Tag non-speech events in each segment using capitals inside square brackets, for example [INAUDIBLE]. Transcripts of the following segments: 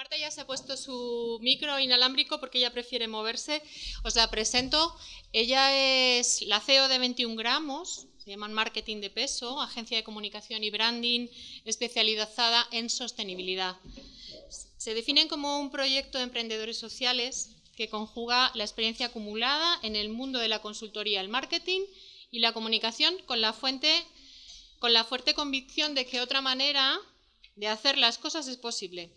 Marta ya se ha puesto su micro inalámbrico porque ella prefiere moverse. Os la presento. Ella es la CEO de 21 gramos, se llaman Marketing de Peso, agencia de comunicación y branding especializada en sostenibilidad. Se definen como un proyecto de emprendedores sociales que conjuga la experiencia acumulada en el mundo de la consultoría, el marketing y la comunicación con la, con la fuerte convicción de que otra manera de hacer las cosas es posible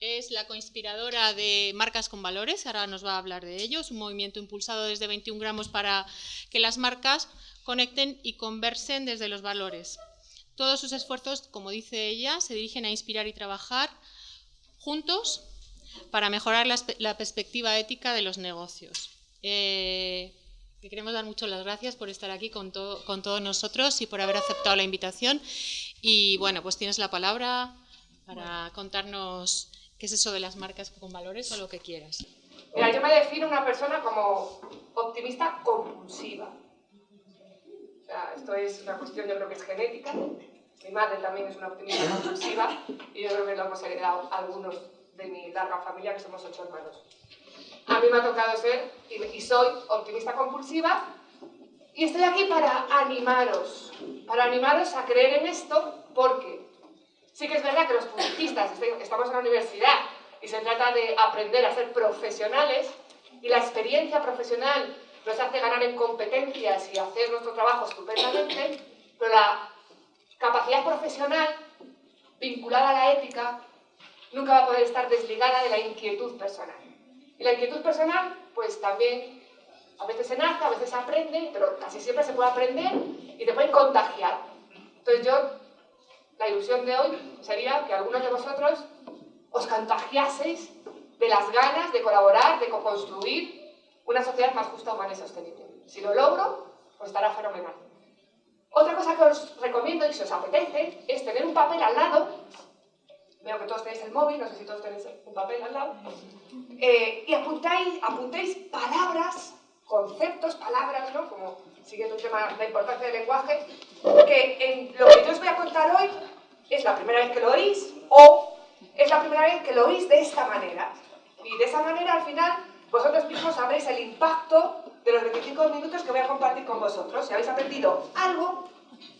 es la coinspiradora de Marcas con Valores, ahora nos va a hablar de ello, es un movimiento impulsado desde 21 gramos para que las marcas conecten y conversen desde los valores. Todos sus esfuerzos, como dice ella, se dirigen a inspirar y trabajar juntos para mejorar la, perspectiva ética de los negocios. Eh, queremos dar muchas las gracias por estar aquí con, con todos nosotros y por haber aceptado la invitación. Y bueno, pues tienes la palabra para contarnos ¿Qué es eso de las marcas con valores o lo que quieras? Mira, yo me defino una persona como optimista compulsiva. O sea, esto es una cuestión, yo creo que es genética. Mi madre también es una optimista compulsiva y yo creo que lo hemos heredado algunos de mi larga familia, que somos ocho hermanos. A mí me ha tocado ser y soy optimista compulsiva y estoy aquí para animaros, para animaros a creer en esto porque Sí que es verdad que los publicistas estamos en la universidad y se trata de aprender a ser profesionales y la experiencia profesional nos hace ganar en competencias y hacer nuestro trabajo estupendamente, pero la capacidad profesional vinculada a la ética nunca va a poder estar desligada de la inquietud personal. Y la inquietud personal, pues también a veces se nace, a veces se aprende, pero casi siempre se puede aprender y te pueden contagiar. Entonces yo la ilusión de hoy sería que algunos de vosotros os contagiaseis de las ganas de colaborar, de construir una sociedad más justa, humana y sostenible. Si lo logro, pues estará fenomenal. Otra cosa que os recomiendo y si os apetece es tener un papel al lado. Veo que todos tenéis el móvil, no sé si todos tenéis un papel al lado. Eh, y apuntáis, apuntéis palabras, conceptos, palabras, ¿no? Como siguiendo un tema, la importancia del lenguaje, que en lo que yo os voy a contar hoy es la primera vez que lo oís o es la primera vez que lo oís de esta manera. Y de esa manera, al final, vosotros mismos sabréis el impacto de los 25 minutos que voy a compartir con vosotros. Si habéis aprendido algo,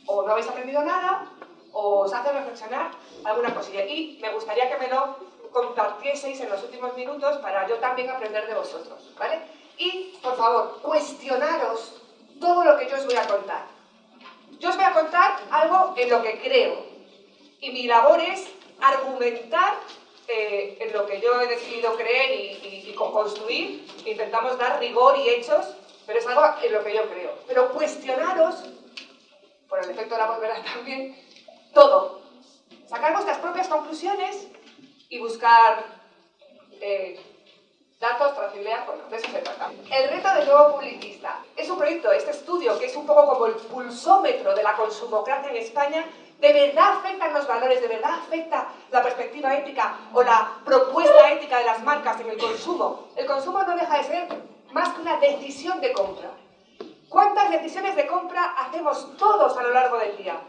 o no habéis aprendido nada, o os hace reflexionar alguna cosilla. Y me gustaría que me lo compartieseis en los últimos minutos para yo también aprender de vosotros, ¿vale? Y, por favor, cuestionaros todo lo que yo os voy a contar. Yo os voy a contar algo en lo que creo, y mi labor es argumentar eh, en lo que yo he decidido creer y, y, construir. Intentamos dar rigor y hechos, pero es algo en lo que yo creo. Pero cuestionaros, por el efecto de la volverá [LAUGHS] también, todo. Sacar vuestras propias conclusiones y buscar eh, datos, trazabilidad, bueno, de eso se trata. El reto del nuevo publicista es un proyecto, este estudio, que es un poco como el pulsómetro de la consumocracia en España, ¿De verdad afectan los valores? ¿De verdad afecta la perspectiva ética o la propuesta ética de las marcas en el consumo? El consumo no deja de ser más que una decisión de compra. ¿Cuántas decisiones de compra hacemos todos a lo largo del día?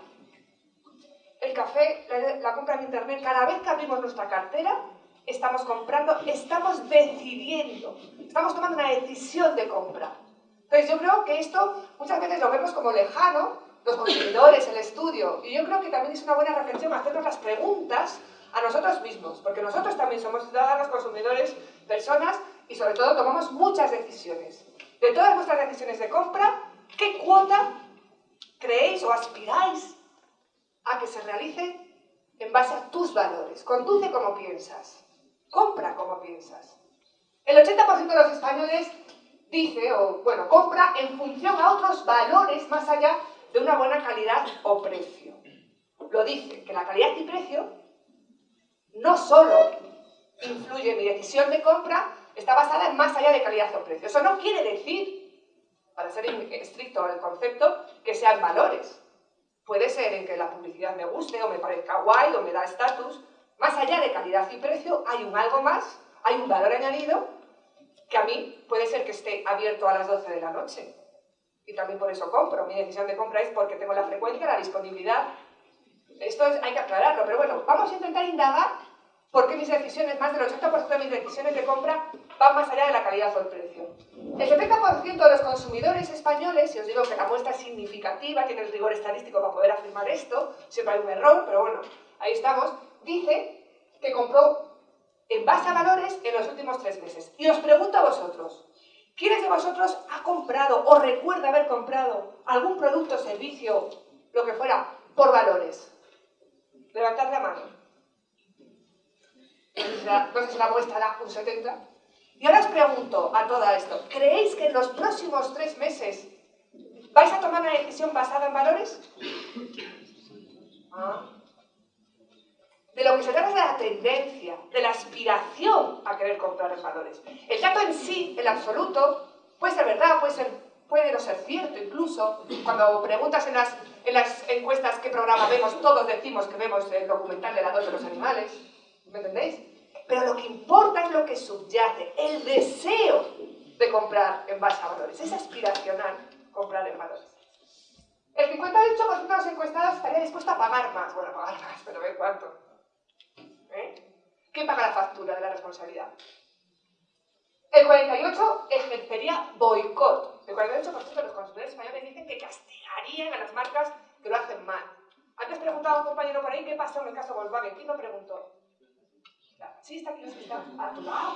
El café, la, compra en internet, cada vez que abrimos nuestra cartera, estamos comprando, estamos decidiendo, estamos tomando una decisión de compra. Entonces yo creo que esto muchas veces lo vemos como lejano, los consumidores, el estudio. Y yo creo que también es una buena reflexión hacernos las preguntas a nosotros mismos, porque nosotros también somos ciudadanos, consumidores, personas y sobre todo tomamos muchas decisiones. De todas vuestras decisiones de compra, ¿qué cuota creéis o aspiráis a que se realice en base a tus valores? Conduce como piensas, compra como piensas. El 80% de los españoles dice, o bueno, compra en función a otros valores más allá de una buena calidad o precio. Lo dice, que la calidad y precio no solo influye en mi decisión de compra, está basada en más allá de calidad o precio. Eso no quiere decir, para ser estricto el concepto, que sean valores. Puede ser en que la publicidad me guste o me parezca guay o me da estatus. Más allá de calidad y precio hay un algo más, hay un valor añadido que a mí puede ser que esté abierto a las 12 de la noche y también por eso compro. Mi decisión de compra es porque tengo la frecuencia, la disponibilidad. Esto hay que aclararlo, pero bueno, vamos a intentar indagar porque mis decisiones, más del 80% de mis decisiones de compra van más allá de la calidad o el precio. El 70% de los consumidores españoles, y os digo que la muestra es significativa, tiene el rigor estadístico para poder afirmar esto, siempre hay un error, pero bueno, ahí estamos, dice que compró en base a valores en los últimos tres meses. Y os pregunto a vosotros, ¿quiénes de vosotros ha comprado o recuerda haber comprado algún producto, servicio, lo que fuera, por valores? Levantad la mano. Si la muestra da un 70. Y ahora os pregunto a todo esto, ¿creéis que en los próximos tres meses vais a tomar una decisión basada en valores? Ah. De lo que se trata es de la tendencia, de la aspiración a querer comprar en valores. El dato en sí, el absoluto, puede ser verdad, puede, ser, puede no ser cierto incluso. Cuando preguntas en las, en las encuestas qué programa vemos, todos decimos que vemos el documental de la dos de los animales. ¿Me entendéis? Pero lo que importa es lo que subyace, el deseo de comprar en base a valores. Es aspiracional comprar en valores. El 58% de los encuestados estaría dispuesto a pagar más. Bueno, pagar más, pero ¿ve cuánto? ¿Eh? ¿Quién paga la factura de la responsabilidad? El 48% ejercería boicot. El 48% de los consumidores españoles dicen que castigarían a las marcas que lo hacen mal. Antes preguntaba a un compañero por ahí qué pasó en el caso Volkswagen. ¿Quién lo preguntó? Sí, está aquí, está a tu lado.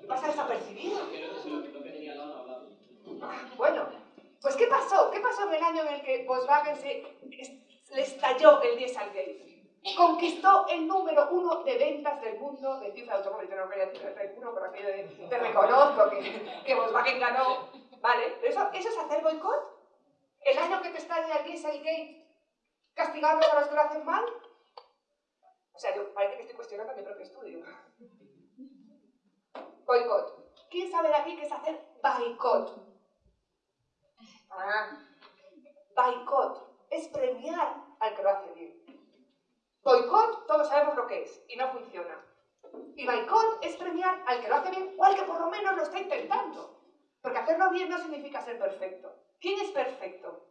¿Qué pasa desapercibido? Bueno, pues ¿qué pasó? ¿Qué pasó en el año en el que Volkswagen se, le estalló el Conquistó el número uno de ventas del mundo de cifra automóviles. No quería decir el uno, pero aquello te reconozco que, que Volkswagen ganó. ¿Vale? ¿Eso, ¿Eso es hacer boicot? ¿El año que te estalla el Dieselgate castigamos a los que lo hacen mal? O sea, yo parece que estoy cuestionando mi propio estudio. Boicot. ¿Quién sabe de aquí qué es hacer boicot? Ah. Boicot es premiar al que lo hace bien. Boicot, todos sabemos lo que es y no funciona. Y boicot es premiar al que lo hace bien o al que por lo menos lo está intentando. Porque hacerlo bien no significa ser perfecto. ¿Quién es perfecto?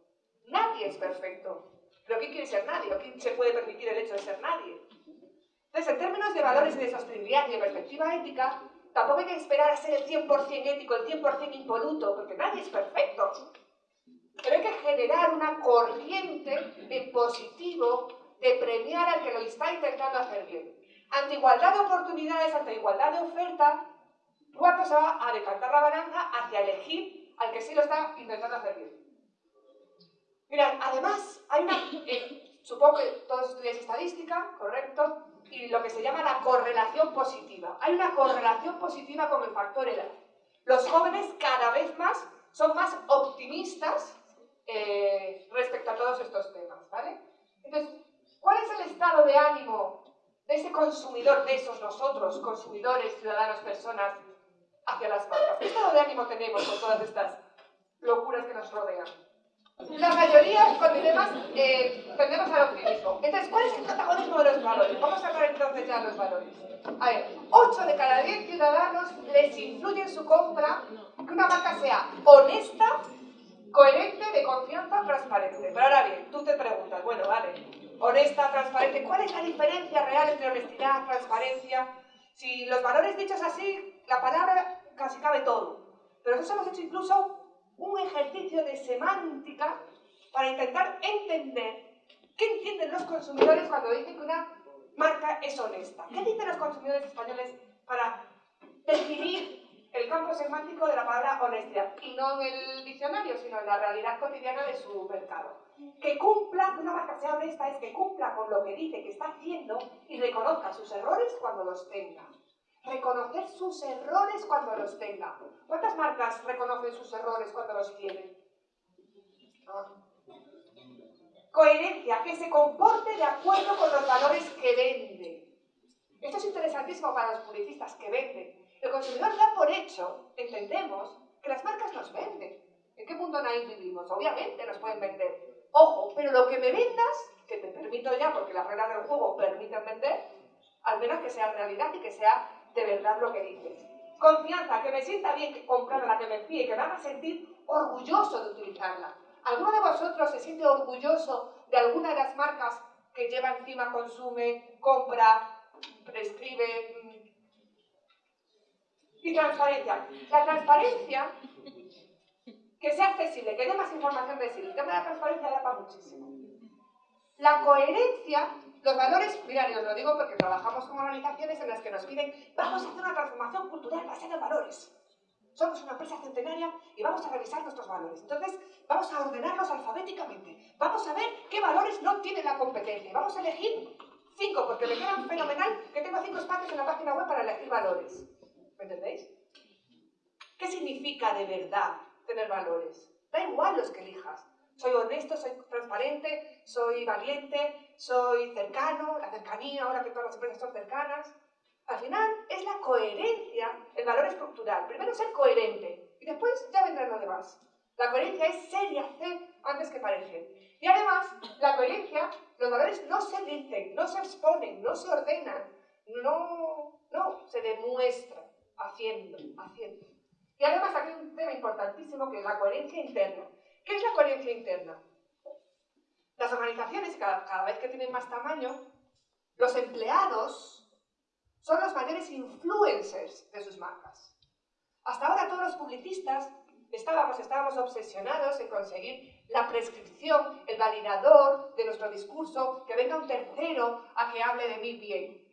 Nadie es perfecto. ¿Pero quién quiere ser nadie? ¿O quién se puede permitir el hecho de ser nadie? Entonces, en términos de valores y de sostenibilidad y de perspectiva ética, tampoco hay que esperar a ser el 100% ético, el 100% impoluto, porque nadie es perfecto. Pero hay que generar una corriente en positivo de premiar al que lo está intentando hacer bien. Ante igualdad de oportunidades, ante igualdad de oferta, ¿cuánto se va a decantar la balanza hacia elegir al que sí lo está intentando hacer bien? Mirad, además, hay una... Eh, supongo que todos estudiáis estadística, ¿correcto? y lo que se llama la correlación positiva. Hay una correlación positiva con el factor edad. Los jóvenes cada vez más son más optimistas eh, respecto a todos estos temas, ¿vale? Entonces, ¿cuál es el estado de ánimo de ese consumidor, de esos nosotros, consumidores, ciudadanos, personas, hacia las marcas? ¿Qué estado de ánimo tenemos con todas estas locuras que nos rodean? La mayoría con dilemas eh, tendemos al optimismo. Entonces, ¿cuál es el protagonismo de los valores? Vamos a hablar entonces ya de los valores. A ver, 8 de cada 10 ciudadanos les influye en su compra que una marca sea honesta, coherente, de confianza, transparente. Pero ahora bien, tú te preguntas, bueno, vale, honesta, transparente, ¿cuál es la diferencia real entre honestidad, transparencia? Si los valores dichos así, la palabra casi cabe todo. Pero nosotros hemos hecho incluso un ejercicio de semántica para intentar entender qué entienden los consumidores cuando dicen que una marca es honesta. ¿Qué dicen los consumidores españoles para definir el campo semántico de la palabra honestidad? Y no en el diccionario, sino en la realidad cotidiana de su mercado. Que cumpla, una marca sea honesta es que cumpla con lo que dice que está haciendo y reconozca sus errores cuando los tenga reconocer sus errores cuando los tenga. ¿Cuántas marcas reconocen sus errores cuando los tienen? Coherencia, que se comporte de acuerdo con los valores que vende. Esto es interesantísimo para los publicistas que venden. El consumidor da por hecho, entendemos, que las marcas nos venden. ¿En qué mundo nadie vivimos? Obviamente nos pueden vender. Ojo, pero lo que me vendas, que te permito ya porque las reglas del juego permiten vender, al menos que sea realidad y que sea de verdad lo que dices. Confianza, que me sienta bien comprarla, que me fíe, que me haga sentir orgulloso de utilizarla. ¿Alguno de vosotros se siente orgulloso de alguna de las marcas que lleva encima, consume, compra prescribe. Mm, y transparencia. La transparencia, que sea accesible, que dé más información de sí. El tema de la transparencia da para muchísimo. La coherencia, los valores, mirad, os lo digo porque trabajamos con organizaciones en las que nos piden, vamos a hacer una transformación cultural basada en valores. Somos una empresa centenaria y vamos a revisar nuestros valores. Entonces, vamos a ordenarlos alfabéticamente. Vamos a ver qué valores no tienen la competencia. Vamos a elegir cinco, porque me quedan fenomenal que tengo cinco espacios en la página web para elegir valores. ¿Me entendéis? ¿Qué significa de verdad tener valores? Da igual los que elijas. Soy honesto, soy transparente, soy valiente, soy cercano, la cercanía, ahora que todas las empresas son cercanas. Al final es la coherencia, el valor estructural. Primero ser coherente y después ya vendrá lo demás. La coherencia es ser y hacer antes que parecer. Y además, la coherencia, los valores no se dicen, no se exponen, no se ordenan, no, no, se demuestran haciendo, haciendo. Y además aquí hay un tema importantísimo que es la coherencia interna. ¿Qué es la coherencia interna? Las organizaciones, cada vez que tienen más tamaño, los empleados son los mayores influencers de sus marcas. Hasta ahora todos los publicistas estábamos, estábamos obsesionados en conseguir la prescripción, el validador de nuestro discurso, que venga un tercero a que hable de mí bien.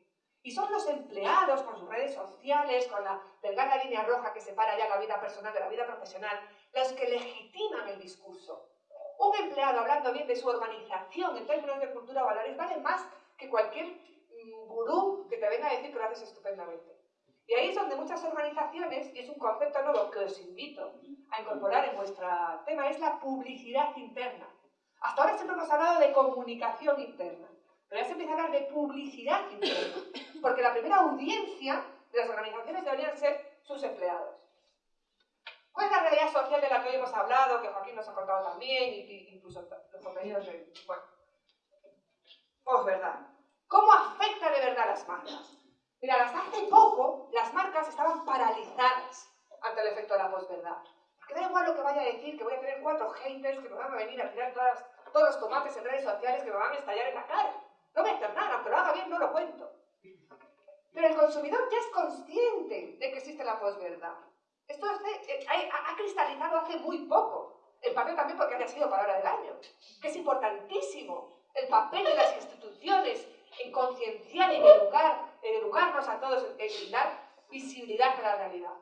Y son los empleados con sus redes sociales, con la delgada línea roja que separa ya la vida personal de la vida profesional, los que legitiman el discurso. Un empleado hablando bien de su organización en términos de cultura o valores vale más que cualquier gurú que te venga a decir que lo haces estupendamente. Y ahí es donde muchas organizaciones, y es un concepto nuevo que os invito a incorporar en vuestro tema, es la publicidad interna. Hasta ahora siempre hemos hablado de comunicación interna, pero ya se empieza a hablar de publicidad interna, porque la primera audiencia de las organizaciones deberían ser sus empleados. ¿Cuál es la realidad social de la que hoy hemos hablado, que Joaquín nos ha contado también, incluso los compañeros de... Bueno, pues verdad. ¿Cómo afecta de verdad a las marcas? Mira, hasta hace poco las marcas estaban paralizadas ante el efecto de la posverdad. Porque da igual lo que vaya a decir, que voy a tener cuatro haters que me van a venir a tirar todos los tomates en redes sociales que me van a estallar en la cara. No hacer nada, aunque lo haga bien, no lo cuento. Pero el consumidor ya es consciente de que existe la posverdad. Esto eh, ha, cristalizado hace muy poco. El papel también porque haya sido palabra del año. Que es importantísimo el papel de las instituciones en concienciar, en educar, educarnos a todos, en dar visibilidad a la realidad.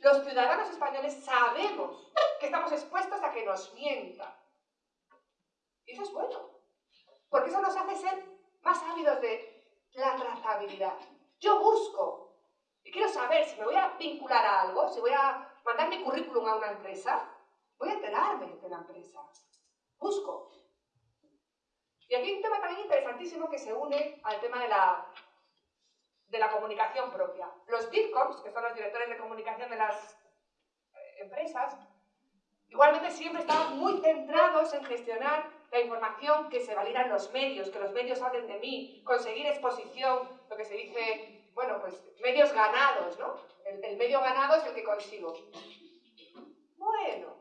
Los ciudadanos españoles sabemos que estamos expuestos a que nos mientan. Y eso es bueno, porque eso nos hace ser más ávidos de la trazabilidad. Yo busco y quiero saber si me voy a vincular a algo, si voy a mandar mi currículum a una empresa, voy a enterarme de la empresa. Busco. Y aquí hay un tema también interesantísimo que se une al tema de la, de la comunicación propia. Los DIRCOMs, que son los directores de comunicación de las eh, empresas, igualmente siempre estaban muy centrados en gestionar la información que se valida en los medios, que los medios hablen de mí, conseguir exposición, lo que se dice, bueno, pues medios ganados, ¿no? El, el medio ganado es el que consigo. Bueno,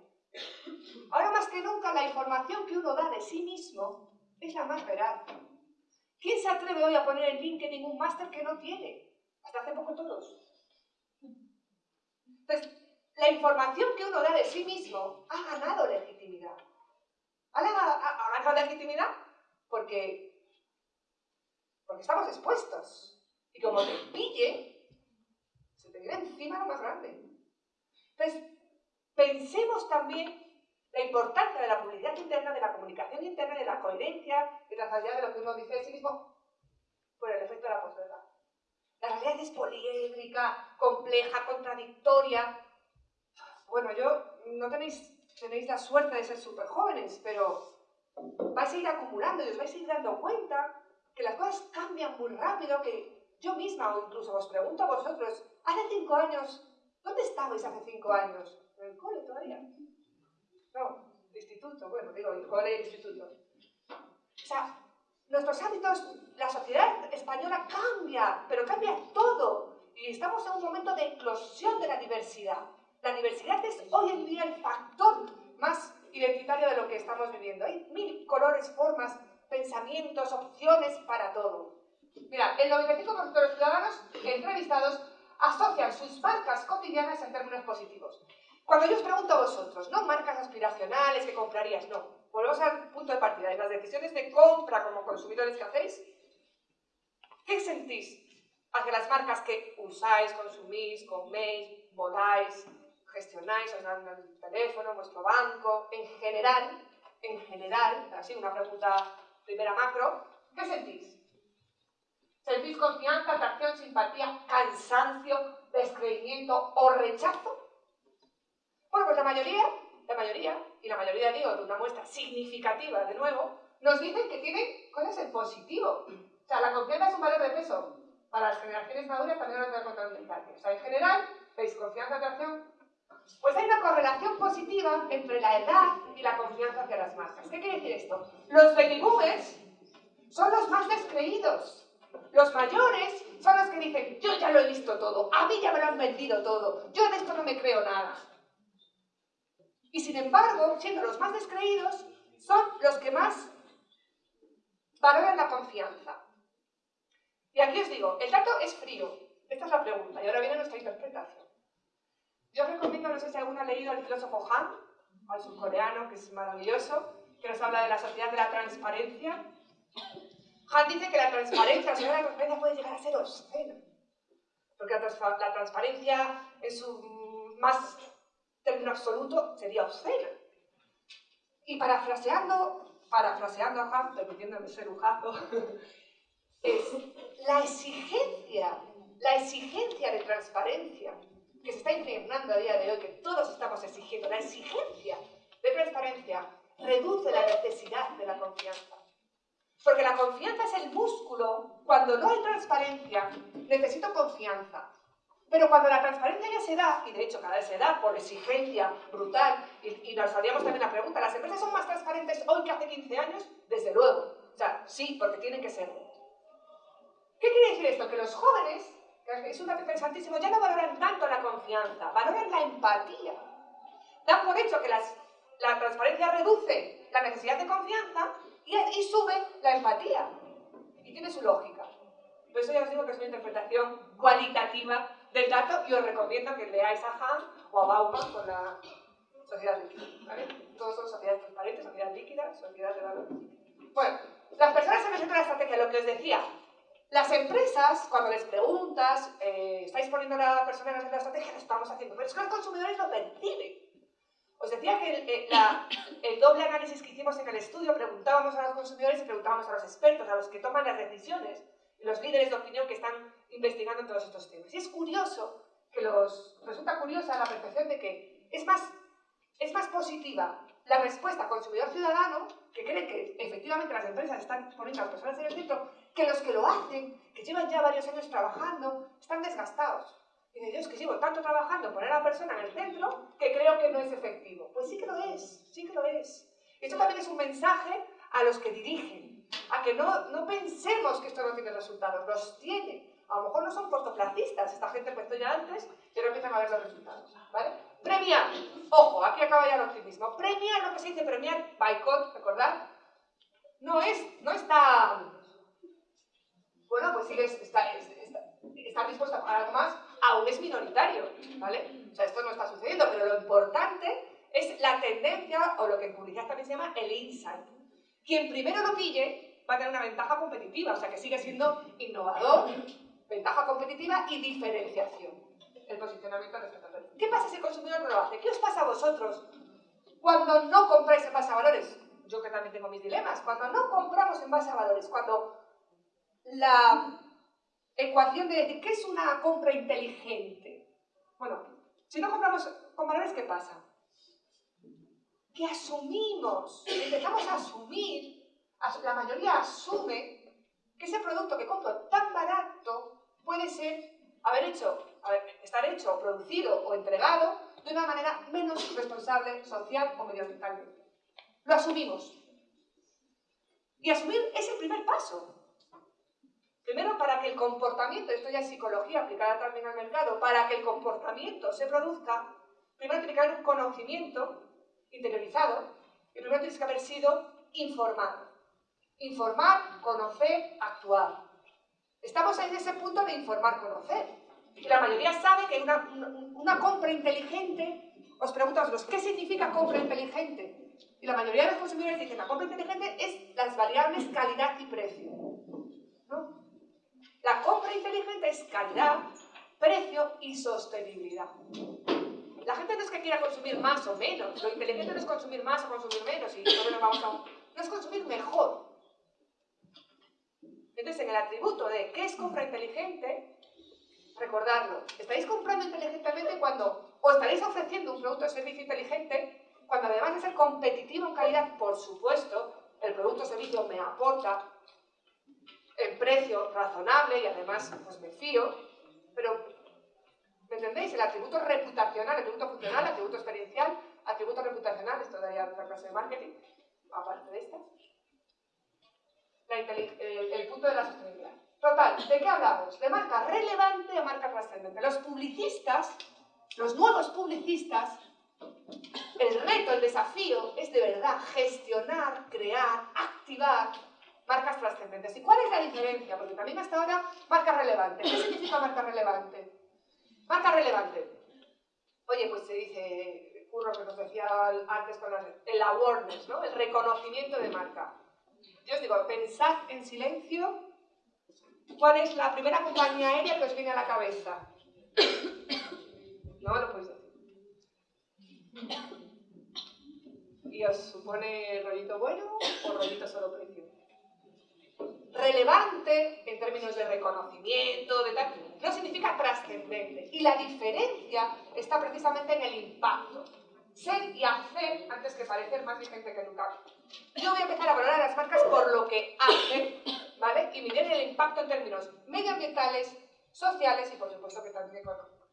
ahora más que nunca la información que uno da de sí mismo es la más veraz. ¿Quién se atreve hoy a poner en LinkedIn un máster que no tiene? Hasta hace poco todos. Entonces, la información que uno da de sí mismo ha ganado legitimidad. ¿Ha, ganado legitimidad? Porque, porque estamos expuestos. Y como te pille, se te viene encima lo más grande. Entonces, pensemos también la importancia de la publicidad interna, de la comunicación interna, de la coherencia y trazabilidad de lo que uno dice de sí mismo por el efecto de la posverdad. La realidad es poliédrica, compleja, contradictoria. Bueno, yo no tenéis, tenéis la suerte de ser súper jóvenes, pero vais a ir acumulando y os vais a ir dando cuenta que las cosas cambian muy rápido, que yo misma o incluso os pregunto a vosotros, hace cinco años, ¿dónde estabais hace cinco años? ¿En el cole todavía? No, instituto, bueno, digo, el cole instituto. O sea, nuestros hábitos, la sociedad española cambia, pero cambia todo. Y estamos en un momento de eclosión de la diversidad. La diversidad es hoy en día el factor más identitario de lo que estamos viviendo. Hay mil colores, formas, pensamientos, opciones para todo. Mira, el 95% de los ciudadanos entrevistados asocian sus marcas cotidianas en términos positivos. Cuando yo os pregunto a vosotros, no marcas aspiracionales que comprarías, no. Volvemos al punto de partida. En las decisiones de compra como consumidores que hacéis, ¿qué sentís hacia las marcas que usáis, consumís, coméis, voláis, gestionáis, os dan el teléfono, vuestro banco, en general, en general, así una pregunta primera macro, ¿qué sentís? ¿Sentís confianza, atracción, simpatía, cansancio, descreimiento o rechazo? Bueno, pues la mayoría, la mayoría, y la mayoría digo de una muestra significativa de nuevo, nos dicen que tiene cosas en positivo. O sea, la confianza es un valor de peso. Para las generaciones maduras también lo voy a contar un O sea, en general, ¿veis confianza, atracción? Pues hay una correlación positiva entre la edad y la confianza hacia las marcas. ¿Qué quiere decir esto? Los baby boomers son los más descreídos. Los mayores son los que dicen, yo ya lo he visto todo, a mí ya me lo han vendido todo, yo de esto no me creo nada. Y sin embargo, siendo los más descreídos, son los que más valoran la confianza. Y aquí os digo, el dato es frío. Esta es la pregunta y ahora viene nuestra interpretación. Yo os recomiendo, no sé si alguno ha leído al filósofo Han, al surcoreano, que es maravilloso, que nos habla de la sociedad de la transparencia. Han dice que la transparencia, la sociedad de la transparencia puede llegar a ser obscena. Porque la, la transparencia en su más término absoluto sería obscena. Y parafraseando, parafraseando a Han, permitiéndome ser un jazo, [LAUGHS] es la exigencia, la exigencia de transparencia que se está impregnando a día de hoy, que todos estamos exigiendo, la exigencia de transparencia reduce la necesidad de la confianza. Porque la confianza es el músculo. Cuando no hay transparencia, necesito confianza. Pero cuando la transparencia ya se da, y de hecho cada vez se da por exigencia brutal, y, nos haríamos también la pregunta, ¿las empresas son más transparentes hoy que hace 15 años? Desde luego. O sea, sí, porque tienen que ser. ¿Qué quiere decir esto? Que los jóvenes, un dato interesantísimo, ya no valoran tanto la confianza, valoran la empatía. Dan por hecho que la transparencia reduce la necesidad de confianza y, y sube la empatía. Y tiene su lógica. Por eso ya os digo que es una interpretación cualitativa del dato y os recomiendo que leáis a Han o a Bauman con la sociedad líquida. ¿vale? Todos son sociedades transparentes, sociedad líquida, sociedad de valor. Bueno, las personas el de la estrategia, lo que os decía, las empresas, cuando les preguntas, eh, ¿estáis poniendo a la persona en el la estrategia? Lo estamos haciendo, pero es que los consumidores lo perciben. Os decía que el, eh, el, doble análisis que hicimos en el estudio, preguntábamos a los consumidores y preguntábamos a los expertos, a los que toman las decisiones, los líderes de opinión que están investigando todos estos temas. Y es curioso que los, resulta curiosa la percepción de que es más, es más positiva la respuesta consumidor-ciudadano, que cree que efectivamente las empresas están poniendo a las personas en el centro, que los que lo hacen, que llevan ya varios años trabajando, están desgastados. Y de Dios, que llevo tanto trabajando poner a la persona en el centro que creo que no es efectivo. Pues sí que lo es, sí que lo es. Esto también es un mensaje a los que dirigen, a que no, no pensemos que esto no tiene resultados, los tiene. A lo mejor no son cortoplacistas, esta gente empezó ya antes y ahora empiezan a ver los resultados. ¿vale? Premiar, ojo, aquí acaba ya el optimismo. Premiar, lo que se dice premiar, boicot, recordad, no es, no está, bueno, pues sigue, está, está, dispuesto a pagar algo más, aún es minoritario, ¿vale? O sea, esto no está sucediendo, pero lo importante es la tendencia, o lo que en publicidad también se llama el insight. Quien primero lo pille va a tener una ventaja competitiva, o sea que sigue siendo innovador, ventaja competitiva y diferenciación. El posicionamiento respecto a ¿Qué pasa si el consumidor no lo hace? ¿Qué os pasa a vosotros cuando no compráis en base a valores? Yo que también tengo mis dilemas. Cuando no compramos en base a valores, cuando la ecuación de decir, ¿qué es una compra inteligente? Bueno, si no compramos con valores, ¿qué pasa? que asumimos, empezamos a asumir, la mayoría asume que ese producto que compro tan barato puede ser haber hecho, estar hecho, producido o entregado de una manera menos responsable social o medioambientalmente. Lo asumimos. Y asumir es el primer paso. Primero, para que el comportamiento, esto ya es psicología aplicada también al mercado, para que el comportamiento se produzca, primero tiene que haber un conocimiento interiorizado, y primero tienes que haber sido informado. Informar, conocer, actuar. Estamos en ese punto de informar, conocer. Y la mayoría sabe que una, una compra inteligente, os pregunto a vosotros, ¿qué significa compra inteligente? Y la mayoría de los consumidores dicen, la compra inteligente es las variables calidad y precio. La compra inteligente es calidad, precio y sostenibilidad. La gente no es que quiera consumir más o menos, lo inteligente no es consumir más o consumir menos, y no, vamos a... no es consumir mejor. Entonces, en el atributo de qué es compra inteligente, recordarlo, estáis comprando inteligentemente cuando, o estaréis ofreciendo un producto o servicio inteligente, cuando además de ser competitivo en calidad, por supuesto, el producto o servicio me aporta el precio razonable y además pues me fío, pero ¿me entendéis? El atributo reputacional, el atributo funcional, el atributo experiencial, atributo reputacional, esto daría otra clase de marketing, aparte de esta. el, punto de la sostenibilidad. Total, ¿de qué hablamos? De marca relevante a marca trascendente. Los publicistas, los nuevos publicistas, el reto, el desafío es de verdad gestionar, crear, activar trascendentes. ¿Y cuál es la diferencia? Porque también hasta ahora, marca relevante. ¿Qué significa marca relevante? Marca relevante. Oye, pues se dice, Curro que nos decía antes con el awareness, ¿no? El reconocimiento de marca. Yo os digo, pensad en silencio cuál es la primera compañía aérea que os viene a la cabeza. [COUGHS] No lo podéis decir. ¿Y os supone rollito bueno o rollito solo precio? Relevante en términos de reconocimiento, de tal, no significa trascendente. Y la diferencia está precisamente en el impacto. Ser y hacer antes que parecer más vigente que nunca. Yo voy a empezar a valorar a las marcas por lo que hacen, ¿vale? Y miren el impacto en términos medioambientales, sociales y por supuesto que también económicos.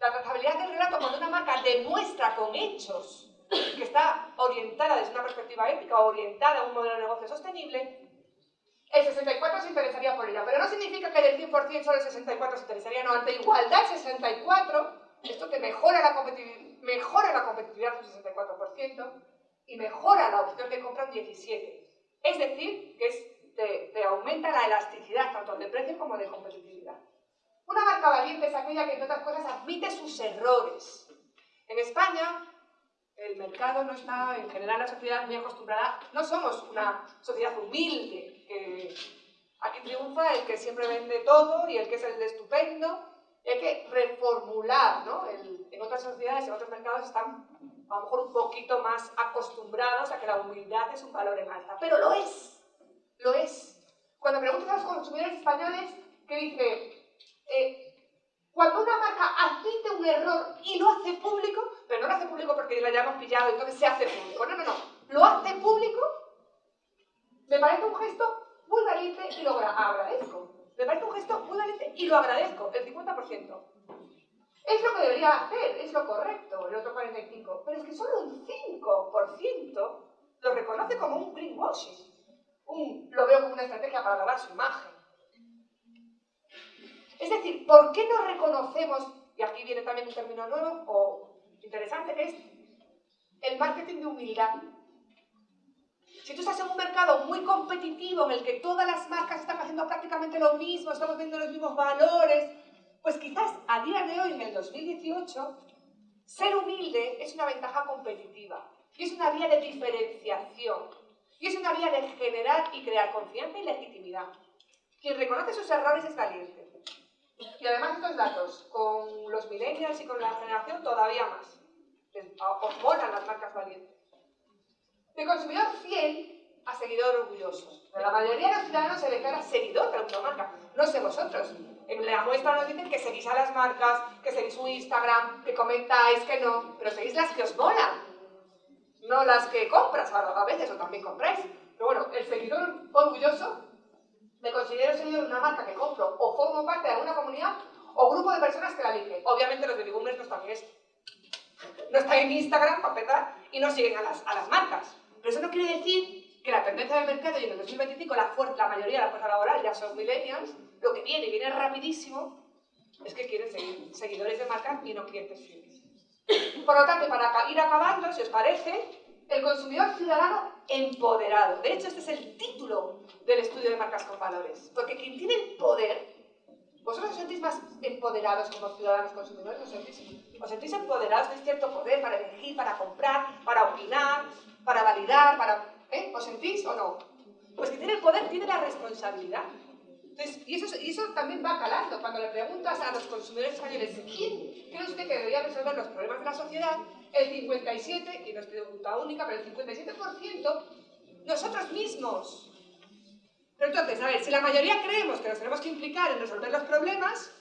La trazabilidad del relato cuando una marca demuestra con hechos que está orientada desde una perspectiva ética orientada a un modelo de negocio sostenible, el 64 se interesaría por ella. Pero no significa que del 100% solo el 64 se interesaría, no, ante igualdad 64, esto te mejora la, mejora la competitividad un 64% y mejora la opción de compra un 17%. Es decir, que te, te, aumenta la elasticidad tanto de precio como de competitividad. Una marca valiente es aquella que, entre otras cosas, admite sus errores. En España, el mercado no está, en general la sociedad muy acostumbrada, no somos una sociedad humilde, que aquí triunfa el que siempre vende todo y el que es el de estupendo, y hay que reformular, ¿no? en otras sociedades, en otros mercados están a lo mejor un poquito más acostumbrados a que la humildad es un valor en alta, pero lo es, lo es. Cuando preguntas a los consumidores españoles, ¿qué dice? Eh, cuando una marca admite un error y lo hace público, pero no lo hace público porque la hayamos pillado, entonces se hace público. No, no, no. Lo hace público, me parece un gesto muy valiente y lo agradezco. Me parece un gesto muy valiente y lo agradezco, el 50%. Es lo que debería hacer, es lo correcto, el otro 45%. Pero es que solo un 5% lo reconoce como un greenwashing. Lo veo como una estrategia para lavar su imagen. Es decir, ¿por qué no reconocemos, y aquí viene también un término nuevo o interesante, es el marketing de humildad? Si tú estás en un mercado muy competitivo en el que todas las marcas están haciendo prácticamente lo mismo, estamos viendo los mismos valores, pues quizás a día de hoy, en el 2018, ser humilde es una ventaja competitiva y es una vía de diferenciación y es una vía de generar y crear confianza y legitimidad. Quien reconoce sus errores es valiente. Y además estos datos, con los millennials y con la generación todavía más. Os molan las marcas valientes. De consumidor fiel a seguidor orgulloso. la mayoría de los ciudadanos se declara seguidor de la marca. No sé vosotros. En la muestra nos dicen que seguís a las marcas, que seguís su Instagram, que comentáis, que no. Pero seguís las que os molan. No las que compras a veces o también compráis. Pero bueno, el seguidor orgulloso me considero seguidor de una marca que compro o formo parte de alguna comunidad o grupo de personas que la eligen. Obviamente los baby boomers no están en. No están en Instagram para y no siguen a las, a las marcas. Pero eso no quiere decir que la tendencia del mercado y en el 2025 la, la mayoría de la fuerza laboral ya son millennials, lo que viene viene rapidísimo es que quieren seguir seguidores de marca y no clientes fieles. Por lo tanto, para ir acabando, si os parece, el consumidor ciudadano empoderado. De hecho, este es el título del estudio de marcas con valores. Porque quien tiene el poder, vosotros os sentís más empoderados como ciudadanos consumidores, os sentís, os sentís empoderados de cierto poder para elegir, para comprar, para opinar, para validar, para... ¿eh? ¿Os sentís o no? Pues quien tiene el poder tiene la responsabilidad. y, eso, y eso también va calando. Cuando le preguntas a los consumidores españoles, ¿quién cree usted que debería resolver los problemas de la sociedad? El 57, y no es pregunta única, pero el 57%, nosotros mismos. Pero entonces, a ver, si la mayoría creemos que nos tenemos que implicar en resolver los problemas,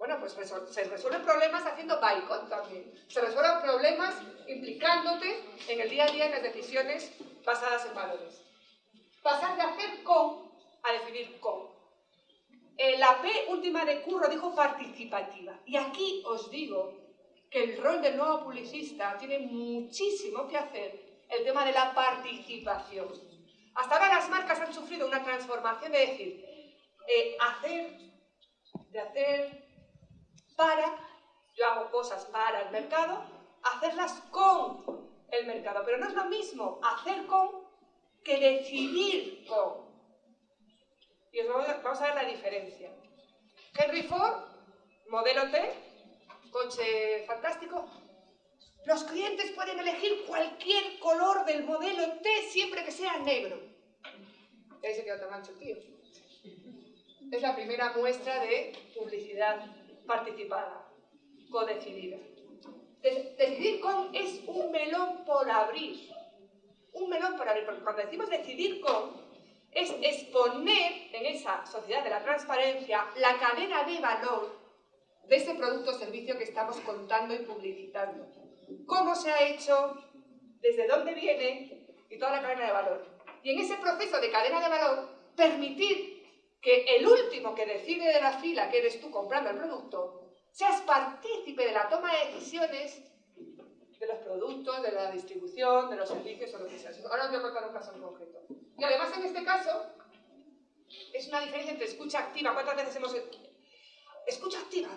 bueno, pues se resuelven problemas haciendo boicot también. Se resuelven problemas implicándote en el día a día en las decisiones basadas en valores. Pasar de hacer con a definir con. Eh, la P última de Curro dijo participativa. Y aquí os digo que el rol del nuevo publicista tiene muchísimo que hacer el tema de la participación. Hasta ahora las marcas han sufrido una transformación de decir, eh, hacer, de hacer para, yo hago cosas para el mercado, hacerlas con el mercado. Pero no es lo mismo hacer con que decidir con. Y os vamos a, vamos a ver la diferencia. Henry Ford, modelo T, coche fantástico, los clientes pueden elegir cualquier color del modelo T siempre que sea negro. Ahí se quedó tan ancho, tío. Es la primera muestra de publicidad participada, codecidida. decidir con es un melón por abrir. Un melón por abrir, porque cuando decimos decidir con, es exponer en esa sociedad de la transparencia la cadena de valor de ese producto o servicio que estamos contando y publicitando cómo se ha hecho, desde dónde viene y toda la cadena de valor. Y en ese proceso de cadena de valor, permitir que el último que decide de la fila, que eres tú comprando el producto, seas partícipe de la toma de decisiones de los productos, de la distribución, de los servicios o lo que sea. Ahora os voy a contar un caso en concreto. Y además en este caso es una diferencia entre escucha activa. ¿Cuántas veces hemos... Escucha activa,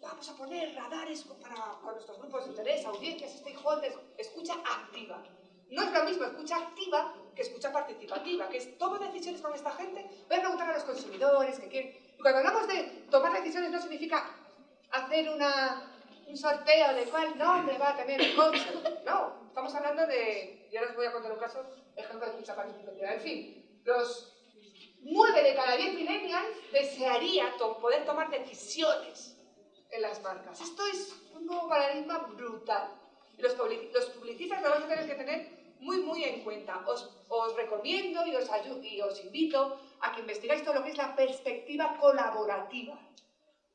vamos a poner radares para, con nuestros grupos de interés, audiencias, stakeholders, escucha activa. No es lo mismo escucha activa que escucha participativa, que es tomo decisiones con esta gente, voy a preguntar a los consumidores que quieren. Y cuando hablamos de tomar decisiones no significa hacer una, un sorteo de cuál nombre va a tener el coche. No, estamos hablando de, ya les voy a contar un caso, ejemplo de escucha participativa. En fin, los 9 de cada 10 millennials desearía poder tomar decisiones en las marcas. Esto es un nuevo paradigma brutal. Y los, publicistas lo vais a tener que tener muy, muy en cuenta. Os, recomiendo y os, y os invito a que investigáis todo lo que es la perspectiva colaborativa.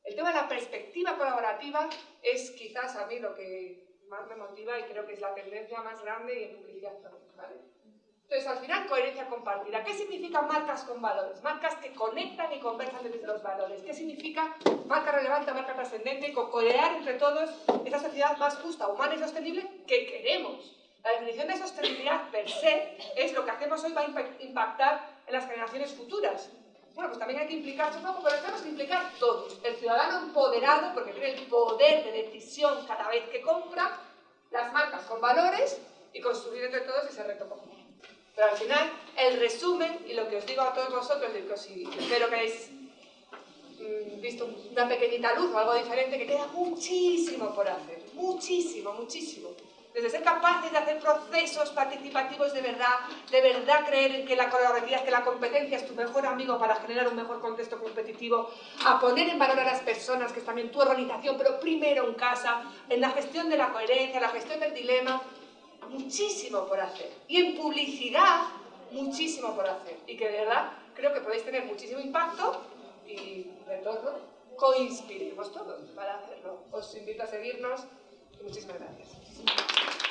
El tema de la perspectiva colaborativa es quizás a mí lo que más me motiva y creo que es la tendencia más grande y en publicidad ¿vale? Entonces, al final, coherencia compartida. ¿Qué significa marcas con valores? Marcas que conectan y conversan desde los valores. ¿Qué significa marca relevante, marca trascendente? Con crear entre todos esa sociedad más justa, humana y sostenible que queremos. La definición de sostenibilidad per se es lo que hacemos hoy va a impactar en las generaciones futuras. Bueno, pues también hay que implicarse un poco, pero tenemos que implicar todos. El ciudadano empoderado, porque tiene el poder de decisión cada vez que compra, las marcas con valores y construir entre todos ese reto común. Pero al final, el resumen, y lo que os digo a todos vosotros, y que espero que hayáis mm, visto una pequeñita luz o algo diferente, que queda muchísimo por hacer, muchísimo, muchísimo. Desde ser capaces de hacer procesos participativos de verdad, de verdad creer en que la colaboratividad, que la competencia es tu mejor amigo para generar un mejor contexto competitivo, a poner en valor a las personas, que es también tu organización, pero primero en casa, en la gestión de la coherencia, la gestión del dilema, muchísimo por hacer. Y en publicidad, muchísimo por hacer. Y que de verdad creo que podéis tener muchísimo impacto y de todo coinspiremos todos para hacerlo. Os invito a seguirnos y muchísimas gracias. Thank you.